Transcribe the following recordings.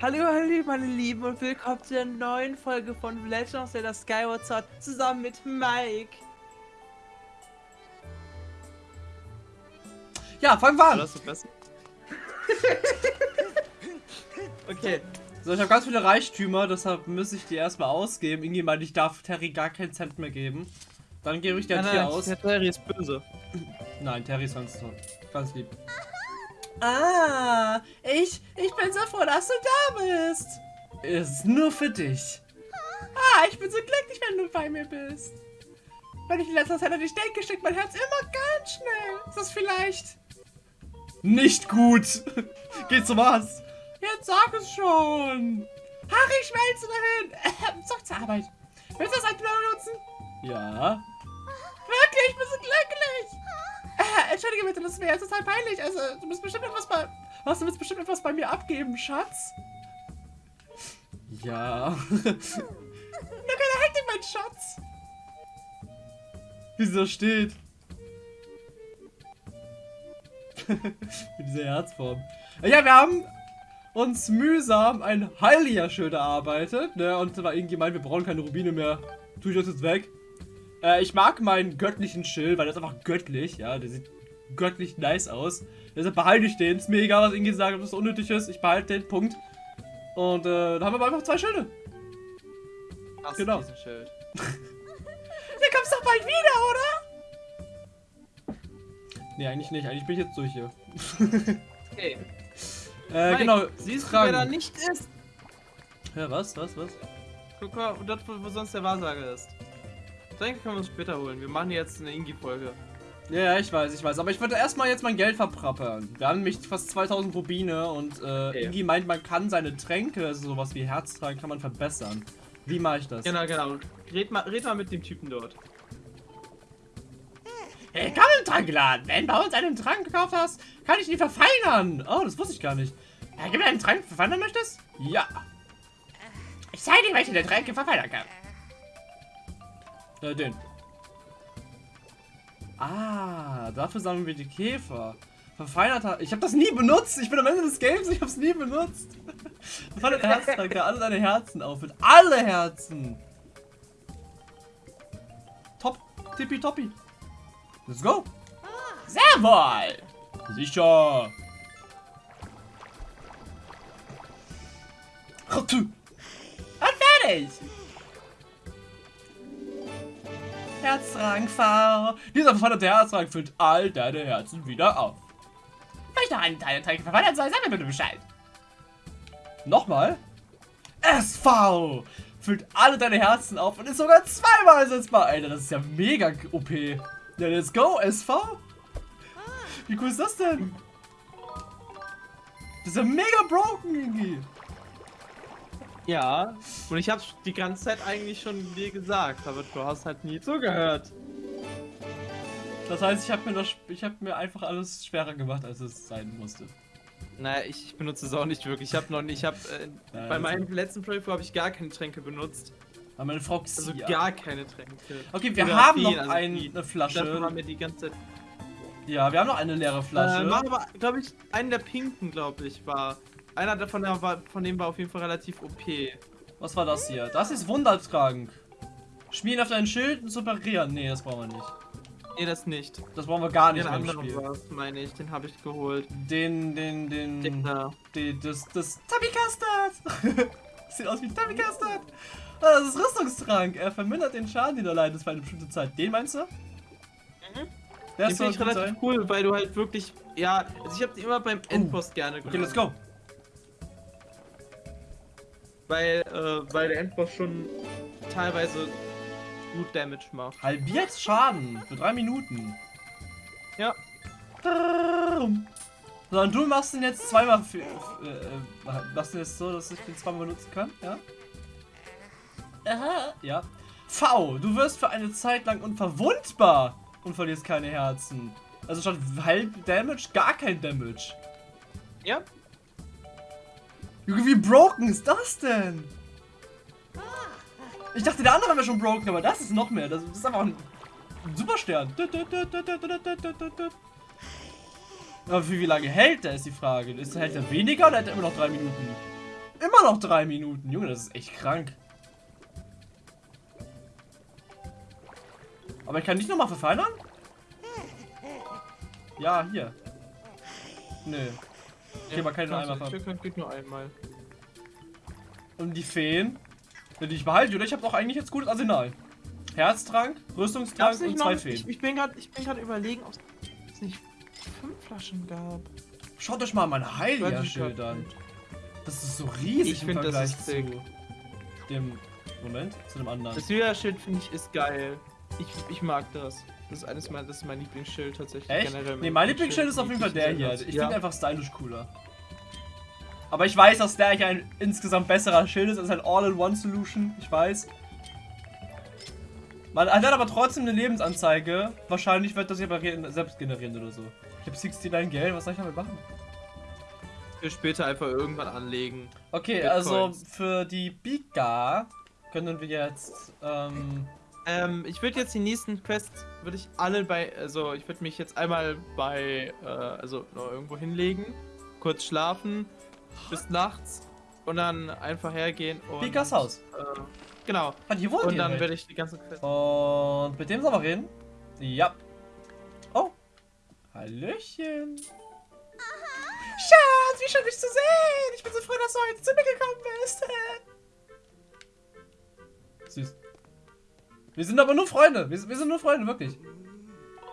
Hallo, hallo, meine Lieben und willkommen zu der neuen Folge von Legend of Zelda Skyward Sword zusammen mit Mike. Ja, fangen wir an. Das besser. okay. So, ich habe ganz viele Reichtümer, deshalb muss ich die erstmal ausgeben. Irgendwie meinte ich darf Terry gar keinen Cent mehr geben. Dann gebe ich dir nein, hier nein, aus. Der Terry ist böse. Nein, Terry ist ganz toll. Ganz lieb. Ah, ich, ich bin so froh, dass du da bist. Es ist nur für dich. Ah, ich bin so glücklich, wenn du bei mir bist. Wenn ich in letzter Zeit an dich denke, steckt mein Herz immer ganz schnell. Ist das vielleicht nicht gut? Geht zum Arzt. Jetzt sag es schon. Harry, schmelze dahin. Ähm, zurück zur Arbeit. Willst du das Item benutzen? Ja. Wirklich, ich bin so glücklich. Äh, entschuldige bitte, das wäre total peinlich. Also, du musst bestimmt etwas bei... Was, du willst bestimmt etwas bei mir abgeben, Schatz? Ja. Na, keine Hektik, mein Schatz. Wie sie da steht. Mit dieser Herzform. Ja, wir haben uns mühsam ein Heilia-Schild erarbeitet. Ne? Und da war irgendwie gemeint, wir brauchen keine Rubine mehr. Tue ich das jetzt weg. Äh, ich mag meinen göttlichen Schild, weil der ist einfach göttlich. Ja, der sieht göttlich nice aus. Deshalb behalte ich den. Ist mir egal, was irgendwie sagt, ob das unnötig ist. Ich behalte den, Punkt. Und äh, dann haben wir einfach zwei Schilde. Hast Genau. diesen Schild. Der kommst doch bald wieder, oder? Nee, eigentlich nicht. Eigentlich bin ich jetzt durch hier. Okay. Äh, Mike, genau. Siehst du, wer da nicht ist? Ja, was, was, was? Guck mal, dort, wo sonst der Wahrsager ist. Denke, können wir uns später holen. Wir machen jetzt eine Ingi-Folge. Ja, ja, ich weiß, ich weiß. Aber ich würde erstmal jetzt mein Geld verprappern. Wir haben nämlich fast 2000 Rubine und äh, Okay. Ingi meint, man kann seine Tränke, also sowas wie Herztrank, kann man verbessern. Wie mache ich das? Genau, genau. Red mal, red mal mit dem Typen dort. Hey, komm im Trankladen. Wenn du bei uns einen Trank gekauft hast, kann ich ihn verfeinern. Oh, das wusste ich gar nicht. Ja, gib mir einen Trank, verfeinern möchtest? Ja. Ich zeige dir, welche der Tränke verfeinern kann. Äh, den. Ah, dafür sammeln wir die Käfer. Verfeinerter. Ich habe das nie benutzt. Ich bin am Ende des Games. Ich habe es nie benutzt. Verfeinerter alle deine Herzen auffüllt. Alle Herzen. Top. Tippitoppi. Let's go. Sehr wohl. Sicher. Und fertig. Herzrang V. Dieser verfallene Herzrang füllt all deine Herzen wieder auf. Noch einen Teil der Tränke verwandelt soll, sag mir bitte Bescheid. Nochmal. SV. Füllt alle deine Herzen auf und ist sogar zweimal ersetzbar. Alter, das ist ja mega OP. Ja, let's go, SV. Wie cool ist das denn? Das ist ja mega broken irgendwie. Ja, und ich hab's die ganze Zeit eigentlich schon dir gesagt, aber du hast halt nie zugehört. Das heißt, ich habe mir, das- ich hab mir einfach alles schwerer gemacht, als es sein musste. Naja, ich benutze es auch nicht wirklich. Ich habe noch nicht, ich habe äh, bei also- meinem letzten Playthrough habe ich gar keine Tränke benutzt. Aber meine Frau. Also gar keine Tränke. Okay, wir Oder haben viel, noch also die- eine Dafür Flasche. haben wir die ganze Zeit. Ja, wir haben noch eine leere Flasche. Äh, war aber, glaube ich, einen der pinken, glaube ich, war. Einer davon der war, von dem war auf jeden Fall relativ OP. Was war das hier? Das ist Wundertrank. Schmieren auf dein Schild und superieren. Nee, das brauchen wir nicht. Nee, das nicht. Das brauchen wir gar nicht Den mehr anderen Spiel. war es, meine ich. Den habe ich geholt. Den, den, den, Den da. den das, das Tabby Custard. Sieht aus wie Tabby Custard. Ah, das ist Rüstungstrank. Er vermindert den Schaden, den du leidest für eine bestimmte Zeit. Den meinst du? Der Den ist finde ich relativ sein. cool, weil du halt wirklich. Ja, also ich habe die immer beim Endboss gerne Okay, let's go. Weil, äh, weil der Endboss schon teilweise gut Damage macht. Halbiert Schaden für drei Minuten. Ja. So, und du machst den jetzt zweimal für, äh, machst den jetzt so, dass ich den zweimal benutzen kann, ja? Aha. Ja. V, du wirst für eine Zeit lang unverwundbar und verlierst keine Herzen. Also statt halb Damage, gar kein Damage. Ja? Junge, wie broken ist das denn? Ich dachte, der andere wäre schon broken, aber das ist noch mehr. Das ist einfach ein Superstern. Aber für wie lange hält der, ist die Frage. Ist, hält er weniger oder hält er immer noch drei Minuten? immer noch drei Minuten. Junge, das ist echt krank. Aber ich kann nicht nochmal verfeinern? Ja, hier. Nö. Okay, man kann nur einmal ver Stück geht nur einmal. Und die Feen? Will ich behalte, oder? Ich habe doch eigentlich jetzt gutes Arsenal. Herztrank, Rüstungstrank und zwei noch, Feen. Ich, ich bin gerade überlegen, ob es nicht fünf Flaschen gab. Schaut euch mal mein Heilia-Schild an. Das ist so riesig ich im find, Vergleich das ist sick. zu dem... Moment, zu dem anderen. Das Hylia-Schild finde ich ist geil. Ich, ich mag das. Das ist eines meiner, das ist mein Lieblingsschild tatsächlich. Echt? Generell nee, mein Lieblingsschild ist auf jeden Fall der hier. Ich ja. finde einfach stylisch cooler. Aber ich weiß, dass der hier ein insgesamt besserer Schild ist als ein All-in-One-Solution. Ich weiß. Man hat aber trotzdem eine Lebensanzeige. Wahrscheinlich wird das re- selbst generieren oder so. Ich habe 69 Geld, was soll ich damit machen? Für später einfach irgendwann anlegen. Okay, Bitcoins. also für die Biga können wir jetzt, ähm, Ähm, ich würde jetzt die nächsten Quests, würde ich alle bei, also ich würde mich jetzt einmal bei, äh, also noch irgendwo hinlegen, kurz schlafen, bis nachts und dann einfach hergehen und... Bigas Haus. Äh, genau. Ah, hier wohnt Und dann werde ich die ganzen Quests... Und mit dem sollen wir reden? Ja. Oh. Hallöchen. Schatz, wie schön dich zu sehen! Ich bin so froh, dass du heute zu mir gekommen bist. Süß. Wir sind aber nur Freunde. Wir, wir sind nur Freunde, wirklich.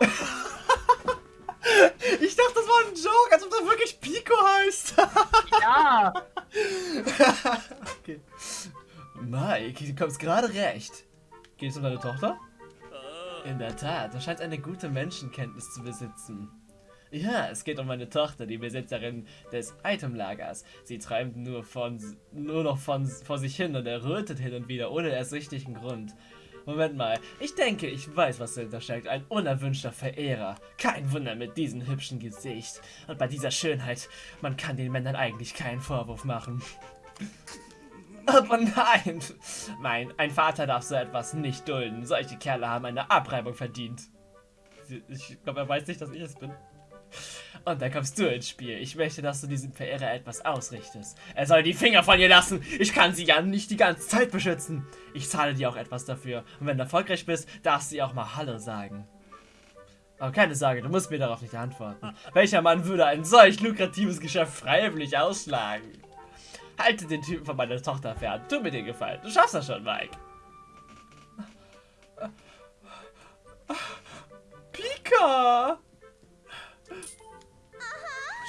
ich dachte, das war ein Joke, als ob das wirklich Pico heißt. ja! okay. Mike, du kommst gerade recht. Geht es um deine Tochter? In der Tat, du scheinst eine gute Menschenkenntnis zu besitzen. Ja, es geht um meine Tochter, die Besitzerin des Itemlagers. Sie träumt nur von nur noch von vor sich hin und errötet hin und wieder ohne ersichtlichen Grund. Moment mal, ich denke, ich weiß, was dahinter steckt. Ein unerwünschter Verehrer. Kein Wunder mit diesem hübschen Gesicht. Und bei dieser Schönheit, man kann den Männern eigentlich keinen Vorwurf machen. Aber nein! Mein, ein Vater darf so etwas nicht dulden. Solche Kerle haben eine Abreibung verdient. Ich glaube, er weiß nicht, dass ich es bin. Und da kommst du ins Spiel. Ich möchte, dass du diesem Verehrer etwas ausrichtest. Er soll die Finger von ihr lassen. Ich kann sie ja nicht die ganze Zeit beschützen. Ich zahle dir auch etwas dafür. Und wenn du erfolgreich bist, darfst du ihr auch mal Hallo sagen. Aber keine Sorge, du musst mir darauf nicht antworten. Welcher Mann würde ein solch lukratives Geschäft freiwillig ausschlagen? Halte den Typen von meiner Tochter fern. Tu mir den Gefallen. Du schaffst das schon, Mike. Pika!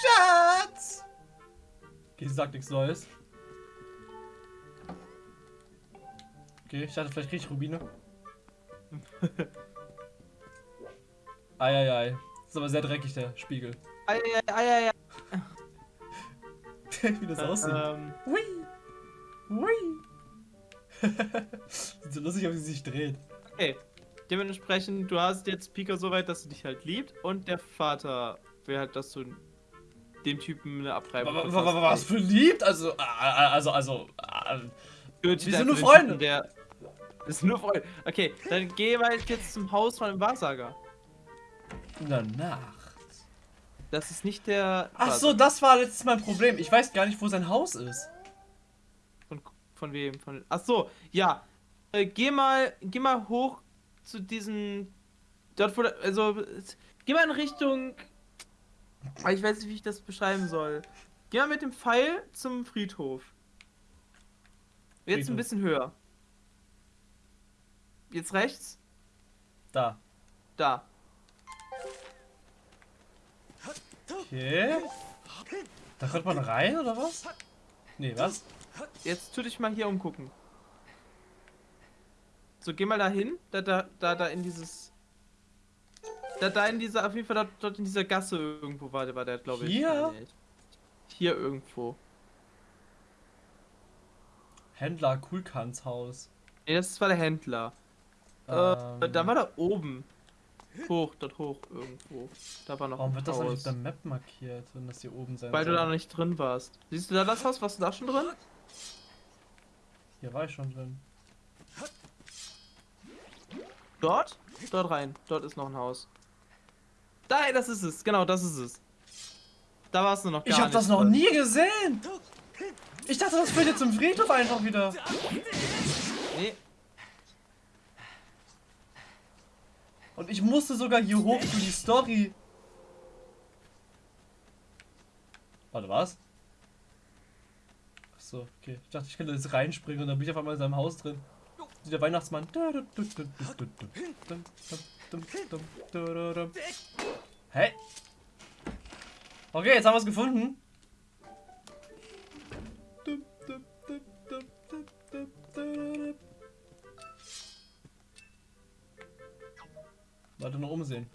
Schatz! Okay, sie sagt nichts Neues. Okay, ich dachte, vielleicht krieg ich Rubine. Eieiei. Das ist aber sehr dreckig, der Spiegel. Ei, ei, ei, ei, Wie das aussieht. Ähm, Hui! Hui! Sieht so lustig wie sie sich dreht. okay. Dementsprechend, du hast jetzt Pika so weit, dass sie dich halt liebt und der Vater will halt, dass du dem Typen eine Wa- wa- verpasst. wa- Was für liebt? Also, äh, also, also, äh, Gut, Wir der- sind nur Freunde. Der ist nur Freunde. Okay, dann geh mal jetzt zum Haus von dem Wahrsager. in der Nacht. Das ist nicht der. Ach so, das war letztes Mal ein Problem. Ich weiß gar nicht, wo sein Haus ist. Von, von wem? Von, ach so, ja. Äh, geh mal, geh mal hoch zu diesen. Dort, wo, also, geh mal in Richtung. Ich weiß nicht, wie ich das beschreiben soll. Geh mal mit dem Pfeil zum Friedhof. Jetzt Friedhof. ein bisschen höher. Jetzt rechts. Da. Da. Okay. Da kommt man rein, oder was? Nee, was? Jetzt tu dich mal hier umgucken. So, geh mal dahin. Da, da, da, da in dieses. Da, da in dieser, auf jeden Fall dort, dort in dieser Gasse irgendwo war der, war der, glaube ich. Hier? Hier irgendwo. Händler Kulkans Haus. Nee, das war der Händler. Äh, Ähm, da war da oben. Hoch, dort hoch irgendwo. Da war noch Warum wird das eigentlich auf Haus. der Map markiert, wenn das hier oben sein Weil du soll? da noch nicht drin warst. Siehst du da das Haus? Warst du da schon drin? Hier war ich schon drin. Dort? Dort rein. Dort ist noch ein Haus. Da, das ist es. Genau, das ist es. Da warst du noch gar Ich habe das noch drin. nie gesehen! Ich dachte, das führt jetzt zum Friedhof einfach wieder. Nee. Und ich musste sogar hier hoch für die Story. Warte, was? Achso, okay. Ich dachte, ich könnte jetzt reinspringen und dann bin ich auf einmal in seinem Haus drin. Der Weihnachtsmann. Hey. Okay, jetzt haben wir es gefunden. Warte, noch umsehen.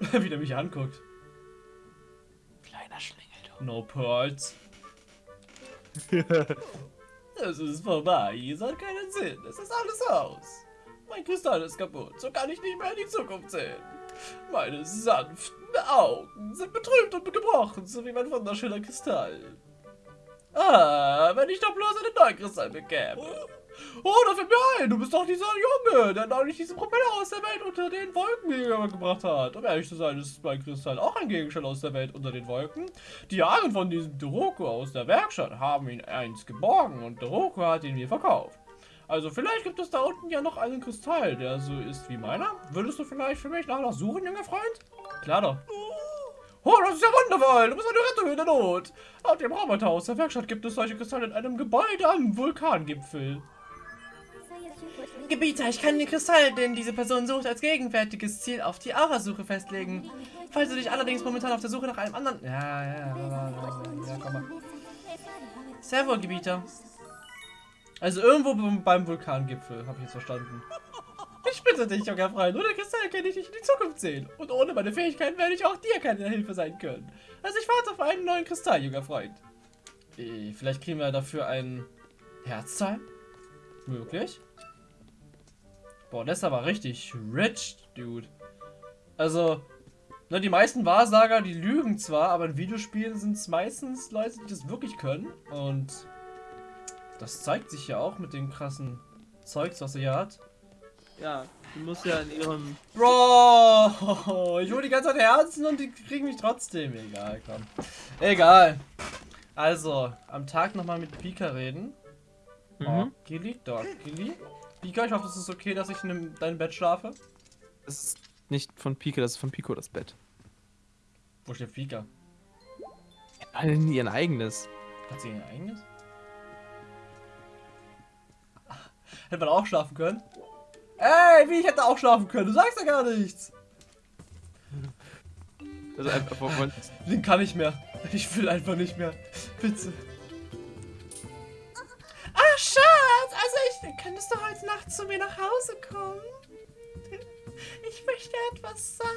Wie der mich anguckt. Kleiner Schlingel, du. No Pearls. es ist vorbei. Es hat keinen Sinn. Es ist alles aus. Mein Kristall ist kaputt. So kann ich nicht mehr in die Zukunft sehen. Meine sanften Augen sind betrübt und gebrochen, so wie mein wunderschöner Kristall. Ah, wenn ich doch bloß einen neuen Kristall bekäme. Oh, da fällt mir ein, du bist doch dieser Junge, der neulich diesen Propeller aus der Welt unter den Wolken gebracht hat. Um ehrlich zu sein, ist mein Kristall auch ein Gegenstand aus der Welt unter den Wolken. Die Jahre von diesem Doroko aus der Werkstatt haben ihn einst geborgen und Doroko hat ihn mir verkauft. Also vielleicht gibt es da unten ja noch einen Kristall, der so ist wie meiner. Würdest du vielleicht für mich nachher suchen, junger Freund? Klar doch. Oh, das ist ja wundervoll. Du bist eine Rettung in der Not. Auf dem Roboterhaus der Werkstatt gibt es solche Kristalle in einem Gebäude am Vulkangipfel. Gebieter, ich kann den Kristall, den diese Person sucht, als gegenwärtiges Ziel auf die Aura-Suche festlegen. Falls du dich allerdings momentan auf der Suche nach einem anderen... Ja, ja, ja, ja, ja komm mal. Sehr wohl, Gebieter. Also irgendwo beim Vulkangipfel, habe ich jetzt verstanden. Ich bitte dich, junger Freund, ohne Kristall kann ich dich in die Zukunft sehen. Und ohne meine Fähigkeiten werde ich auch dir keine Hilfe sein können. Also ich warte auf einen neuen Kristall, junger Freund. Äh, vielleicht kriegen wir dafür ein Herzteil? Möglich? Boah, das ist aber richtig rich, dude. Also, ne, die meisten Wahrsager, die lügen zwar, aber in Videospielen sind es meistens Leute, die das wirklich können. Und das zeigt sich ja auch mit dem krassen Zeugs, was sie hier hat. Ja, die muss ja in ihrem. Bro! Ich hole die ganze Zeit Herzen und die kriegen mich trotzdem. Egal, komm. Egal. Also, am Tag nochmal mit Pika reden. Mhm. Oh, Gilly, dort, Gilly. Pika, ich hoffe, es ist okay, dass ich in deinem Bett schlafe. Das ist nicht von Pika, das ist von Pico das Bett. Wo steht Pika? Alle in ihr eigenes. Hat sie ihr eigenes? Hätte man auch schlafen können? Ey, wie ich hätte auch schlafen können. Du sagst ja gar nichts. Also einfach von Den kann ich mehr. Ich will einfach nicht mehr. Bitte. Ach, Schatz. Also ich könntest du heute Nacht zu mir nach Hause kommen? Ich möchte etwas sagen.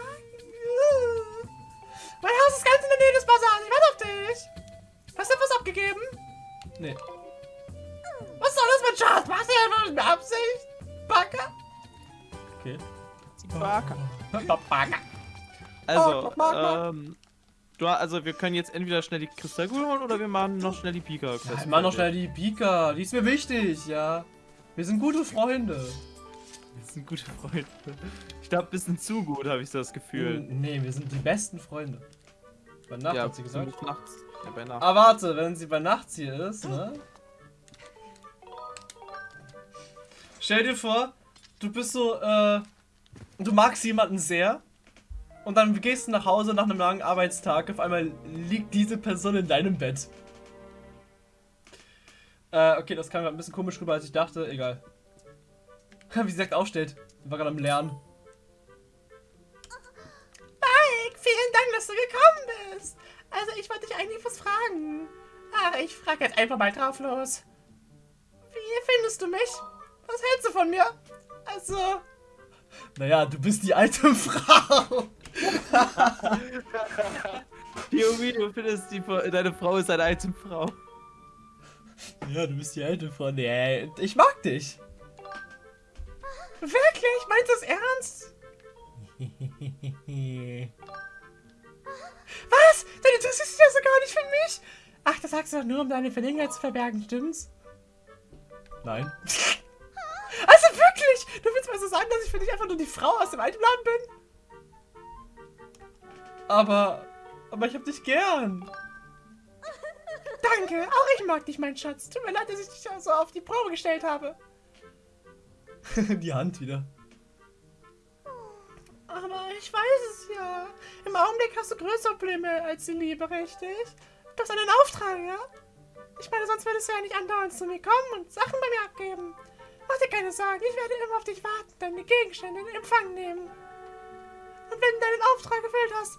Mein Haus ist ganz in der Nähe des Basars. Ich warte auf dich. Hast du etwas abgegeben? Nee. Was soll das mit Schatz? Machst du ja nur mit Absicht? Backer? Okay. Backer. Backer. Also, ähm, du, also wir können jetzt entweder schnell die Kristallkugel holen oder wir machen noch schnell die Pika. Ja, wir machen noch schnell die Pika. Die ist mir wichtig, ja. Wir sind gute Freunde. Wir sind gute Freunde. Ich glaube, ein bisschen zu gut, habe ich das Gefühl. Nee, wir sind die besten Freunde. Bei Nacht ja, hat sie gesagt. Nachts. Ja, bei Nacht. Ah, warte, wenn sie bei Nachts hier ist, ne? Stell dir vor, du bist so, äh, du magst jemanden sehr und dann gehst du nach Hause nach einem langen Arbeitstag, auf einmal liegt diese Person in deinem Bett. Äh, okay, das kam ein bisschen komisch rüber, als ich dachte, egal. Wie sie sagt, aufsteht. War gerade am Lernen. Mike, vielen Dank, dass du gekommen bist. Also, ich wollte dich eigentlich was fragen. Ah, ich frage jetzt einfach mal drauf los. Wie findest du mich? Was hältst du von mir? Also. Naja, du bist die alte Frau. Yomi, du findest die, deine Frau ist eine alte Frau. Ja, du bist die alte Frau. Nee, ich mag dich. Wirklich? Meinst du es ernst? Was? Du interessierst dich ja so gar nicht für mich? Ach, das sagst du doch nur, um deine Verlegenheit zu verbergen, stimmt's? Nein. Du willst so sagen, dass ich für dich einfach nur die Frau aus dem alten Laden bin? Aber... Aber ich hab dich gern. danke. Auch ich mag dich, mein Schatz. Tut mir leid, dass ich dich so auf die Probe gestellt habe. die Hand wieder. Aber ich weiß es ja. Im Augenblick hast du größere Probleme als die Liebe, richtig? Du hast einen Auftrag, ja? Ich meine, sonst würdest du ja nicht andauernd zu mir kommen und Sachen bei mir abgeben. Mach dir keine Sorgen, ich werde immer auf dich warten, deine Gegenstände in Empfang nehmen. Und wenn du deinen Auftrag erfüllt hast,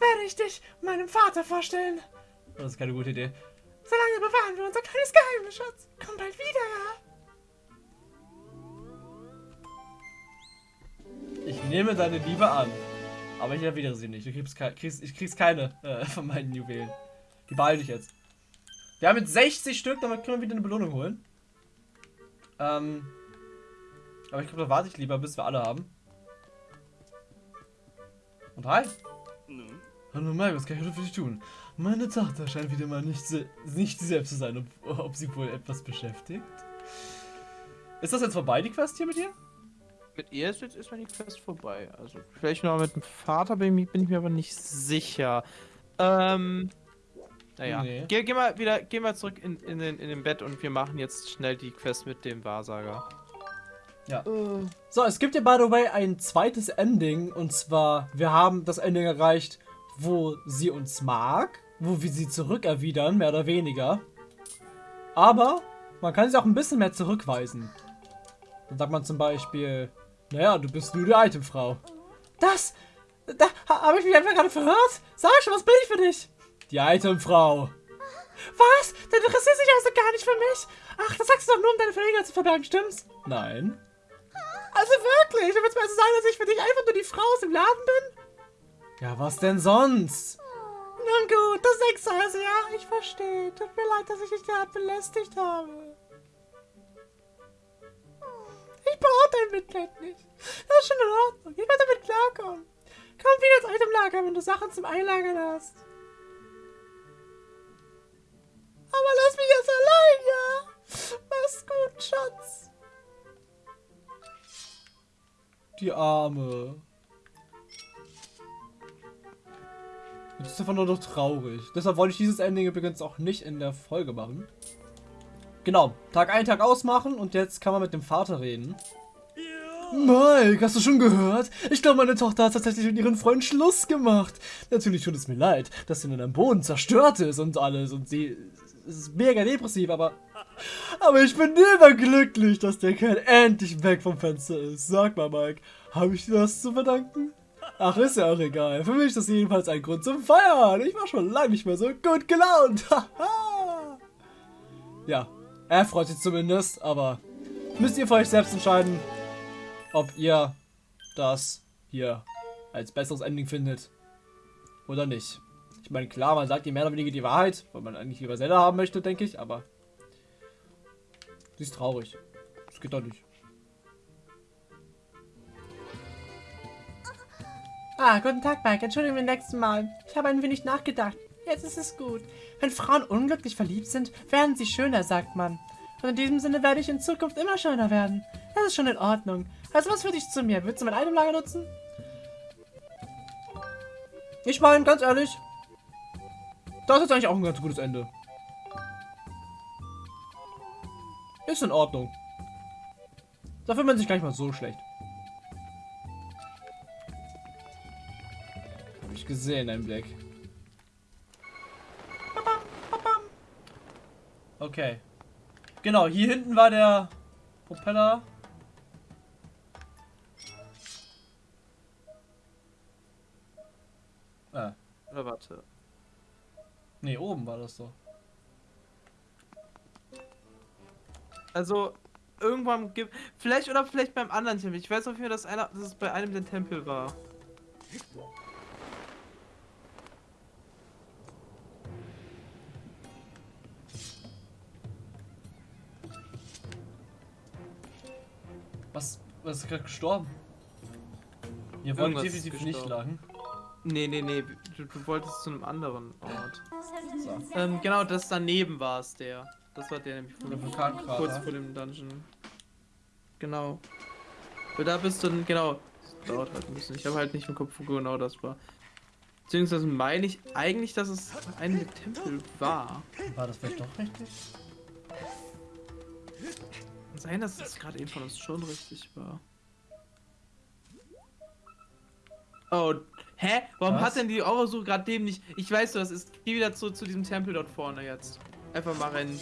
werde ich dich meinem Vater vorstellen. Das ist keine gute Idee. Solange bewahren wir unser kleines Geheimnis, Schatz. Komm bald wieder, ja? Ich nehme deine Liebe an. Aber ich erwidere sie nicht. Du kriegst, kriegst, ich krieg's keine äh, von meinen Juwelen. Die behalte ich jetzt. Wir haben jetzt 60 Stück, damit können wir wieder eine Belohnung holen. Ähm. Aber ich glaube, da warte ich lieber, bis wir alle haben. Und hi. Hallo Mike, was kann ich heute für dich tun? Meine Tochter scheint wieder mal nicht, nicht selbst zu sein, ob, ob sie wohl etwas beschäftigt. Ist das jetzt vorbei, die Quest hier mit ihr? Mit ihr ist jetzt erstmal die Quest vorbei. Also vielleicht noch mit dem Vater bin ich, bin ich mir aber nicht sicher. Ähm. Naja. Nee. Geh, geh, mal wieder, geh mal zurück in, in, den, in den Bett und wir machen jetzt schnell die Quest mit dem Wahrsager. Ja. Uh. So, es gibt ja by the way ein zweites Ending und zwar, wir haben das Ending erreicht, wo sie uns mag, wo wir sie zurückerwidern, mehr oder weniger. Aber man kann sie auch ein bisschen mehr zurückweisen. Dann sagt man zum Beispiel, naja, du bist nur die Itemfrau. Das, da habe ich mich einfach gerade verhört. Sag schon, was bin ich für dich? Die Itemfrau. Was? Du interessierst dich also gar nicht für mich? Ach, das sagst du doch nur, um deine Verleger zu verbergen, stimmt's? Nein. Also wirklich? Du willst mir also sagen, dass ich für dich einfach nur die Frau aus dem Laden bin? Ja, was denn sonst? Nun gut, das sagst du also, ja? Ich verstehe. Tut mir leid, dass ich dich derart belästigt habe. Ich brauche dein Mitleid nicht. Das ist schon in Ordnung. Ich werde damit klarkommen. Komm wieder ins Itemlager, wenn du Sachen zum Einlagern hast. Aber lass mich jetzt allein, ja? Mach's gut, Schatz. Die Arme. Das ist einfach nur noch traurig. Deshalb wollte ich dieses Ending übrigens auch nicht in der Folge machen. Genau, Tag ein, Tag ausmachen und jetzt kann man mit dem Vater reden. Mike, hast du schon gehört? Ich glaube, meine Tochter hat tatsächlich mit ihren Freund Schluss gemacht. Natürlich tut es mir leid, dass sie nun am Boden zerstört ist und alles und sie ist mega depressiv, aber... Aber ich bin überglücklich, dass der Kerl endlich weg vom Fenster ist. Sag mal, Mike, habe ich dir das zu verdanken? Ach, ist ja auch egal. Für mich ist das jedenfalls ein Grund zum Feiern. Ich war schon lange nicht mehr so gut gelaunt. ja, er freut sich zumindest, aber müsst ihr für euch selbst entscheiden, ob ihr das hier als besseres Ending findet oder nicht. Ich meine, klar, man sagt ihr mehr oder weniger die Wahrheit, weil man eigentlich lieber Zelda haben möchte, denke ich, aber sie ist traurig. Das geht doch nicht. Ah, guten Tag, Mike. Entschuldigung beim nächsten Mal. Ich habe ein wenig nachgedacht. Jetzt ist es gut. Wenn Frauen unglücklich verliebt sind, werden sie schöner, sagt man. Und in diesem Sinne werde ich in Zukunft immer schöner werden. Das ist schon in Ordnung. Also was für dich zu mir? Willst du mein Itemlager nutzen? Ich meine, ganz ehrlich, das ist eigentlich auch ein ganz gutes Ende. Ist in Ordnung. Da fühlt man sich gar nicht mal so schlecht. gesehen, ein Blick. Okay. Genau, hier hinten war der Propeller. Ah. Oder warte. Ne, oben war das so. Also, irgendwann gibt. Vielleicht oder vielleicht beim anderen Tempel. Ich weiß auf jeden Fall, dass, einer, dass es bei einem der Tempel war. Was? Was ist gerade gestorben? Ihr wollt definitiv nicht lachen. Nee, nee, nee. Du, du, wolltest zu einem anderen Ort. So. Ähm, genau, das daneben war es, der. Das war der nämlich von der Vulkankrater. Kurz vor dem Dungeon. Genau. Weil da bist du dann, genau. Das dauert halt ein bisschen. Ich habe halt nicht im Kopf, wo genau das war. Beziehungsweise meine ich eigentlich, dass es ein Tempel war. War das vielleicht doch richtig? Kann sein, dass es gerade eben von uns schon richtig war. Oh, hä? Warum Was? hat denn die Aurasuche gerade dem nicht... Ich weiß, was ist. Geh wieder zu, zu diesem Tempel dort vorne jetzt. Einfach mal rennen.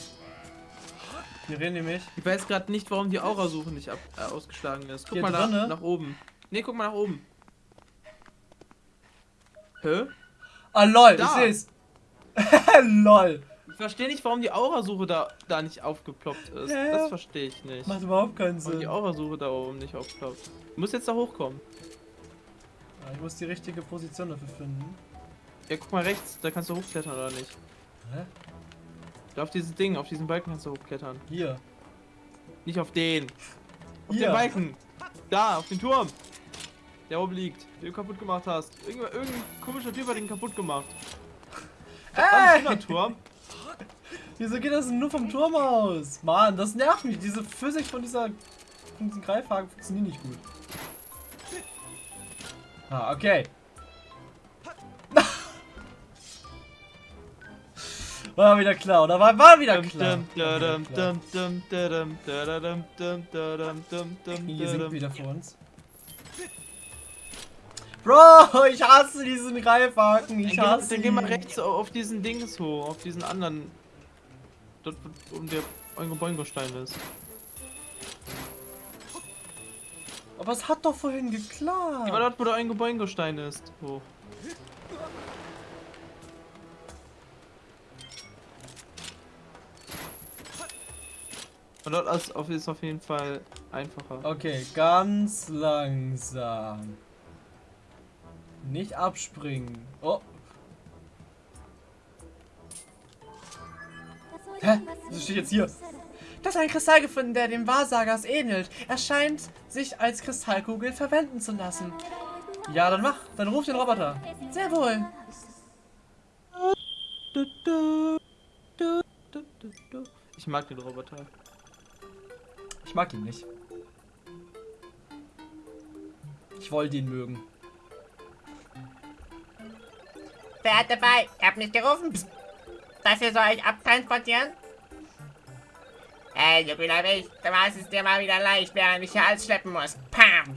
Wir reden nämlich. Ich weiß gerade nicht, warum die Aurasuche nicht ab, äh, ausgeschlagen ist. Guck Hier mal nach, nach oben. Ne, guck mal nach oben. Hä? Ah, lol, Da. ich seh's. lol. Ich verstehe nicht, warum die Aurasuche da, da nicht aufgeploppt ist. Ja. Das verstehe ich nicht. Macht überhaupt keinen Warum die Sinn. Aurasuche da oben nicht aufploppt. Du musst jetzt da hochkommen. Ja, ich muss die richtige Position dafür finden. Ja, guck mal rechts, da kannst du hochklettern oder nicht. Hä? Da auf dieses Ding, auf diesen Balken kannst du hochklettern. Hier. Nicht auf den. Auf Hier. den Balken. Da, auf den Turm. Der oben liegt, den du kaputt gemacht hast. Irgendwer, irgendein komischer Typ hat den kaputt gemacht. Ey! Turm. Wieso geht das denn nur vom Turm aus? Mann, das nervt mich. Diese Physik von dieser von diesen Greifhaken funktioniert nicht gut. Ah, okay. War wieder klar, oder? War, war wieder klar. Hier singt wieder vor uns. Bro, ich hasse diesen Greifhaken. Ich Dann, hasse dann geh mal rechts auf diesen Dings hoch, auf diesen anderen. Dort, wo um der Oingo Boingo Stein ist. Aber es hat doch vorhin geklappt. dort, wo der Oingo Boingo Stein ist. Hoch. Und dort ist auf, ist auf jeden Fall einfacher. Okay, ganz langsam. Nicht abspringen. Oh, Hä? Wieso steht jetzt hier? Das ist ein Kristall gefunden, der dem Wahrsagers ähnelt. Er scheint sich als Kristallkugel verwenden zu lassen. ja, dann mach. Dann ruf den Roboter. Sehr wohl. Ich mag den Roboter. Ich mag ihn nicht. Ich wollte ihn mögen. Wer hat dabei? Ihr habt mich gerufen. Psst. Das hier soll ich abtransportieren? Hey, du grüner Wicht, du machst es dir mal wieder leicht, während ich hier alles schleppen muss. Pam!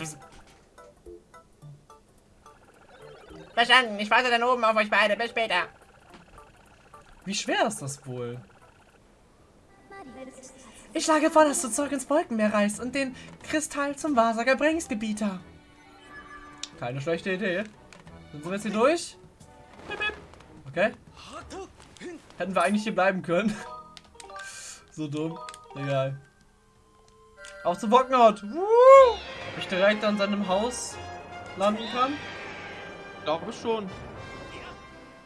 Verstanden, ich warte dann oben auf euch beide. Bis später. Wie schwer ist das wohl? Ich schlage vor, dass du zurück ins Wolkenmeer reist und den Kristall zum Wahrsager bringst, Gebieter. Keine schlechte Idee. Sind wir jetzt hier durch? Okay. Hätten wir eigentlich hier bleiben können. so dumm. Egal. Auf zum Wockenhaut. Woo! Ob ich direkt an seinem Haus landen kann? Glaube schon.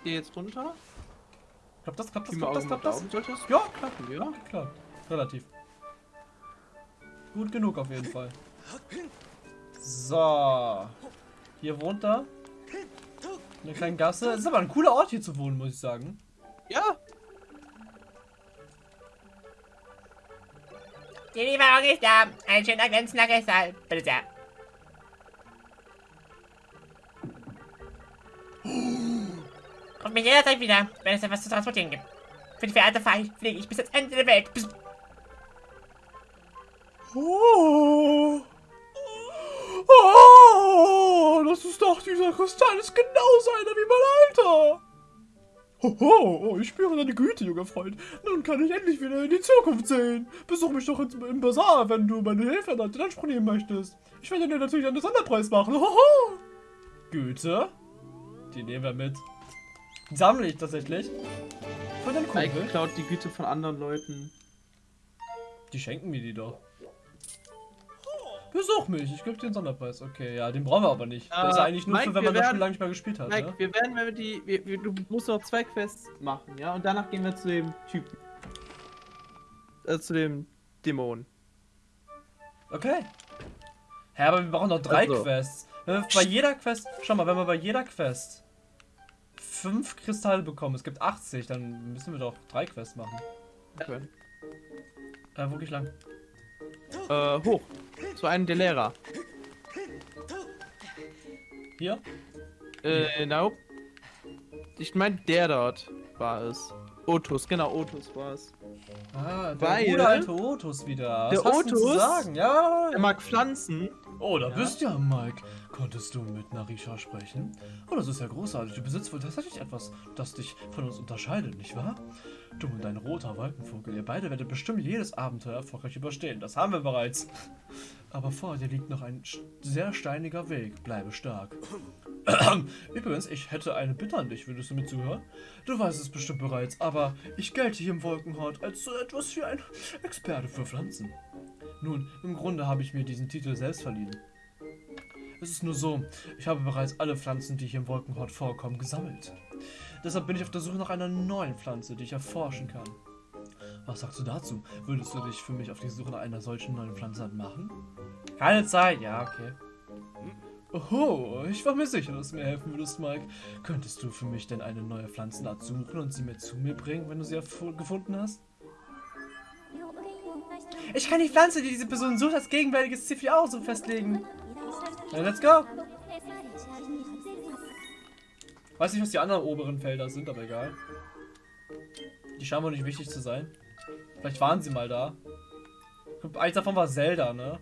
Geh jetzt runter. Klappt das? Klappt das? Klappt das? Klappt das? Sollte das Ja. klappen, ja? Klappt. Relativ. Gut genug auf jeden Fall. So. Hier wohnt er. In der kleinen Gasse. Es ist aber ein cooler Ort hier zu wohnen, muss ich sagen. Ja. Die Lieferung ist da. Ein schöner glänzender Kristall. Bitte sehr. Ruf mich jederzeit wieder, wenn es etwas zu transportieren gibt. Für die verehrte Fei fliege ich bis ans Ende der Welt. Bis Oh. Oh, das ist doch dieser Kristall ist genauso einer wie mein Alter. Hoho, oh, ich spüre deine Güte, junger Freund. Nun kann ich endlich wieder in die Zukunft sehen. Besuch mich doch im Bazar, wenn du meine Hilfe in Anspruch nehmen möchtest. Ich werde dir natürlich einen Sonderpreis machen. Hoho. Güte? Die nehmen wir mit. Die sammle ich tatsächlich. Den Mike Kumpel. klaut die Güte von anderen Leuten. Die schenken mir die doch. Besuch mich, ich gebe dir den Sonderpreis. Okay, ja, den brauchen wir aber nicht. das ist Äh, eigentlich nur Mike, für, wenn man das Spiel lange nicht mehr gespielt hat. Mike, Ne? wir werden, wenn wir die. Wir, wir, du musst noch zwei Quests machen, ja? Und danach gehen wir zu dem Typen. Äh, zu dem Dämon. Okay. Hä, aber wir brauchen noch drei Also. Quests. Wenn wir bei jeder Quest, schau mal, wenn wir bei jeder Quest fünf Kristalle bekommen, es gibt 80, dann müssen wir doch drei Quests machen. Okay. Äh, wo geh ich lang? Äh, hoch. Zu einem der Lehrer. Hier? Äh, nope. Ich meine, der dort war es. Otus, genau, Otus war es. Ah, der Weil- gute alte Otus wieder. Der Was zu Otus- sagen? Ja. Er mag Pflanzen. Oh, da Ja. bist du ja, Mike. Konntest du mit Narisha sprechen? Oh, das ist ja großartig. Du besitzt wohl tatsächlich etwas, das dich von uns unterscheidet, nicht wahr? Du und dein roter Wolkenvogel, ihr beide werdet bestimmt jedes Abenteuer erfolgreich überstehen. Das haben wir bereits. Aber vor dir liegt noch ein sehr steiniger Weg. Bleibe stark. Übrigens, ich hätte eine Bitte an dich. Würdest du mir zuhören? Du weißt es bestimmt bereits, aber ich gelte hier im Wolkenhort als so etwas wie ein Experte für Pflanzen. Nun, im Grunde habe ich mir diesen Titel selbst verliehen. Es ist nur so, ich habe bereits alle Pflanzen, die hier im Wolkenhort vorkommen, gesammelt. Deshalb bin ich auf der Suche nach einer neuen Pflanze, die ich erforschen kann. Was sagst du dazu? Würdest du dich für mich auf die Suche nach einer solchen neuen Pflanze machen? Keine Zeit, ja, okay. Oh, ich war mir sicher, dass du mir helfen würdest, Mike. Könntest du für mich denn eine neue Pflanzenart suchen und sie mir zu mir bringen, wenn du sie gefunden hast? Ich kann die Pflanze, die diese Person sucht, als gegenwärtiges C4 so festlegen. Let's go. Weiß nicht, was die anderen oberen Felder sind, aber egal. Die scheinen wohl nicht wichtig zu sein. Vielleicht waren sie mal da. Eins davon war Zelda, ne?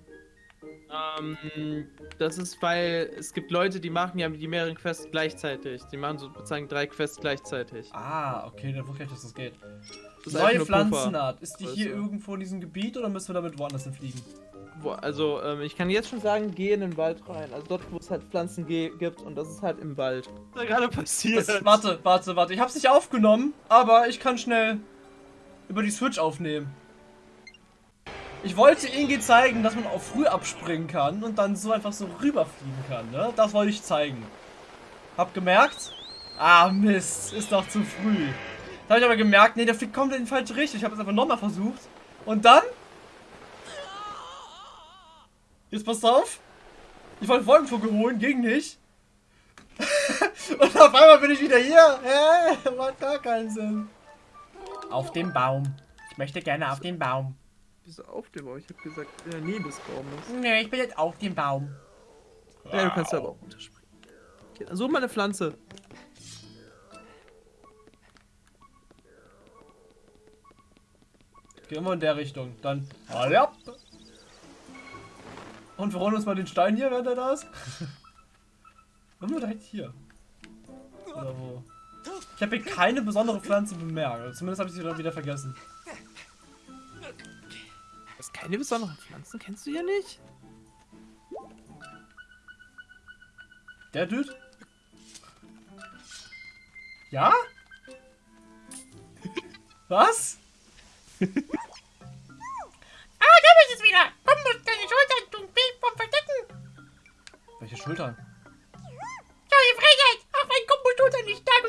Ähm, das ist, weil es gibt Leute, die machen ja die mehreren Quests gleichzeitig. Die machen sozusagen drei Quests gleichzeitig. Ah, okay, dann wusste ich, dass das geht. Das Neue Puffer. Pflanzenart. Ist die hier Also. irgendwo in diesem Gebiet oder müssen wir damit woanders hinfliegen? Wo, also, ähm, ich kann jetzt schon sagen, geh in den Wald rein. Also dort, wo es halt Pflanzen gibt und das ist halt im Wald. Was ist da gerade passiert? Das, warte, warte, warte. Ich hab's nicht aufgenommen, aber ich kann schnell über die Switch aufnehmen. Ich wollte Ingi zeigen, dass man auch früh abspringen kann und dann so einfach so rüberfliegen kann, ne? Das wollte ich zeigen. Hab gemerkt? Ah, Mist. Ist doch zu früh. Da habe ich aber gemerkt, nee, der fliegt komplett in die falsche Richtung. Ich habe es einfach nochmal versucht. Und dann? Jetzt passt auf. Ich wollte Wolkenvogel holen, ging nicht. Und auf einmal bin ich wieder hier. Hä? Macht gar keinen Sinn. Auf dem Baum. Ich möchte gerne auf den Baum. Wieso auf dem Baum? Ich hab gesagt, in der Nähe des Baumes. Nö, ich bin jetzt auf dem Baum. Ja, du kannst aber auch unterspringen. Okay, mal eine Pflanze. Gehen wir in der Richtung. Dann. Ja. Und wir holen uns mal den Stein hier, während er da ist. Wir direkt hier? Oder wo? Ich habe hier keine besondere Pflanze bemerkt. Zumindest habe ich sie dann wieder vergessen. Ist keine besonderen Pflanzen, kennst du ja nicht? Der Dude? Ja? Was? Ah, da bist es wieder. Komm, musst deine Schultern tun weh vom Verstecken. Welche Schultern? Neue Frechheit. Auch wenn Kumbo Schultern nicht stark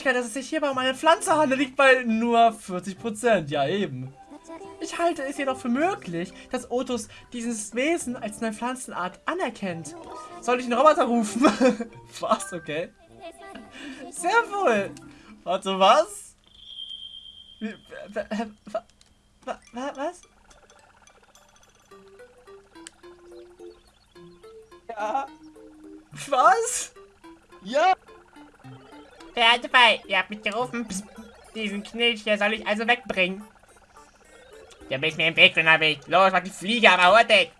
Wahrscheinlichkeit, dass es sich hierbei um eine Pflanze handelt, liegt bei nur 40%. Ja, eben. Ich halte es jedoch für möglich, dass Otus dieses Wesen als eine Pflanzenart anerkennt. Soll ich einen Roboter rufen? was? Okay. Sehr wohl. Warte, was? Wie, mich gerufen. Psst. Diesen Knilch hier soll ich also wegbringen. Du bist mir im Weg, Weg. Los, mach die Fliege aber hurtig.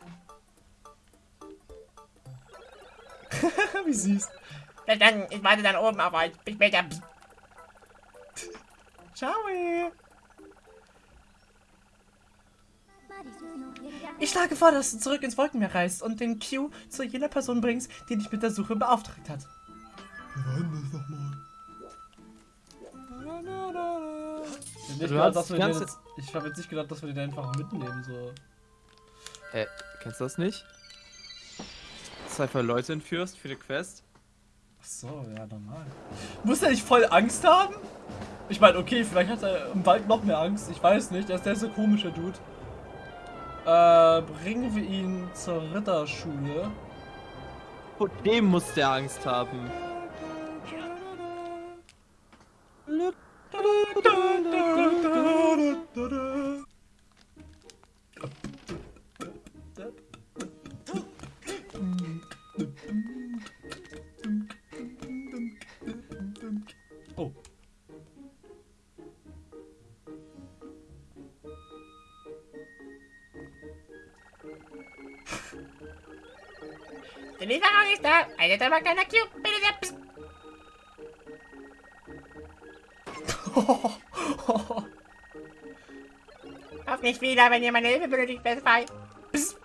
Wie süß. Verstanden, ich warte dann oben auf euch. Bis später. Ciao. Ich schlage vor, dass du zurück ins Wolkenmeer reist und den Q zu jener Person bringst, die dich mit der Suche beauftragt hat. Wie war denn das nochmal? Ich hab nicht Du gedacht, dass wir ganze- jetzt, ich habe jetzt nicht gedacht, dass wir den einfach mitnehmen, so. Äh, kennst du das nicht? Dass du einfach Leute entführst für die Quest? Ach so, ja, normal. Muss er nicht voll Angst haben? Ich meine, okay, vielleicht hat er im Wald noch mehr Angst. Ich weiß nicht. Er ist der so komische Dude. Äh, bringen wir ihn zur Ritterschule. Vor dem muss der Angst haben. Oh. Die Lieferung ist da. Eine Tabak, kleiner Cube. Bitte sehr. Psst. Nicht wieder, wenn ihr meine Hilfe benötigt, Best Fight. Ich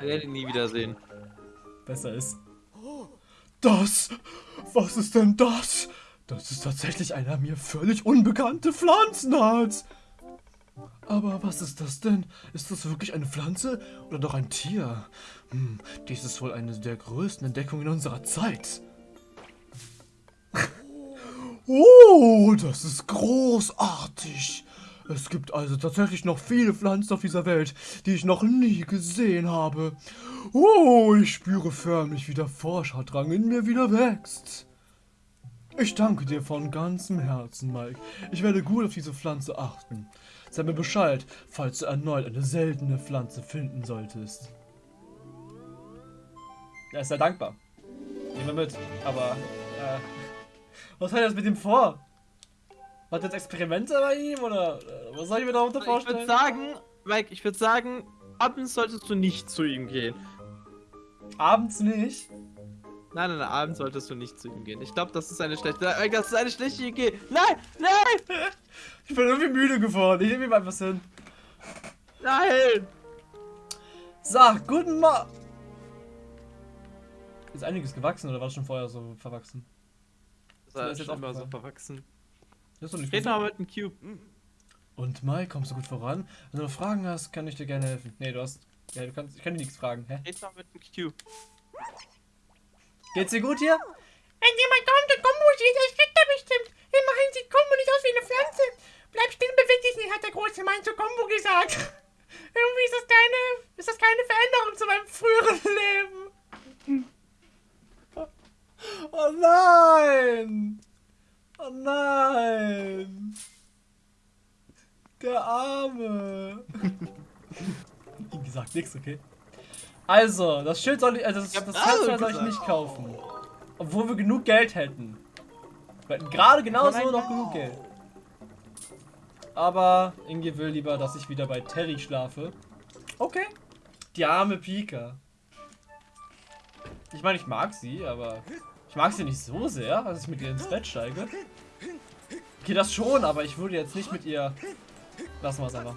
werde ihn nie wiedersehen. besser ist. Das? Was ist denn das? Das ist tatsächlich eine mir völlig unbekannte Pflanzenart. Aber was ist das denn? Ist das wirklich eine Pflanze oder doch ein Tier? Hm, dies ist wohl eine der größten Entdeckungen unserer Zeit. Oh, das ist großartig. Es gibt also tatsächlich noch viele Pflanzen auf dieser Welt, die ich noch nie gesehen habe. Oh, ich spüre förmlich, wie der Forscherdrang in mir wieder wächst. Ich danke dir von ganzem Herzen, Mike. Ich werde gut auf diese Pflanze achten. Sag mir Bescheid, falls du erneut eine seltene Pflanze finden solltest. Er ist sehr dankbar. Nehmen wir mit. Aber, äh, was hat er jetzt mit ihm vor? Er jetzt Experimente bei ihm oder äh, was soll ich mir darunter Ich würde vorstellen? sagen, Mike, ich würde sagen, abends solltest du nicht zu ihm gehen. Abends nicht. Nein, nein, nein, abends solltest du nicht zu ihm gehen. Ich glaube, das ist eine schlechte. Mike, Das ist eine schlechte Idee. Nein, nein, Ich bin irgendwie müde geworden. Ich nehme ihm einfach hin. nein. So, guten Morgen. Ist einiges gewachsen oder war das schon vorher so verwachsen? Das war ist jetzt schon immer so verwachsen. Das ist doch nicht Red mal mit dem Cube. Und Mike, kommst du gut voran? Wenn du noch Fragen hast, kann ich dir gerne helfen. Nee, du hast. Ja, du kannst. Ich kann dir nichts fragen. Hä? Red mal mit dem Cube. Geht's dir gut hier? Wenn jemand kommt und Kombo sieht, erschreckt er bestimmt. Immerhin sieht Kombo nicht aus wie eine Pflanze. Bleib still und beweg dich nicht, hat der große Mann zu Kombo gesagt. Irgendwie ist das keine, ist das keine Veränderung zu meinem früheren Leben. Oh nein! Oh nein! Der Arme! Wie gesagt, nix, okay? Also, das Schild soll ich, also das, das Fenster soll ich nicht kaufen. Obwohl wir genug Geld hätten. Wir hätten gerade genauso noch genug Geld. Aber Inge will lieber, dass ich wieder bei Terry schlafe. Okay. Die arme Pika. Ich meine, ich mag sie, aber ich mag sie nicht so sehr, dass ich mit ihr ins Bett steige. Okay, das schon, aber ich würde jetzt nicht mit ihr... Lassen wir es einfach.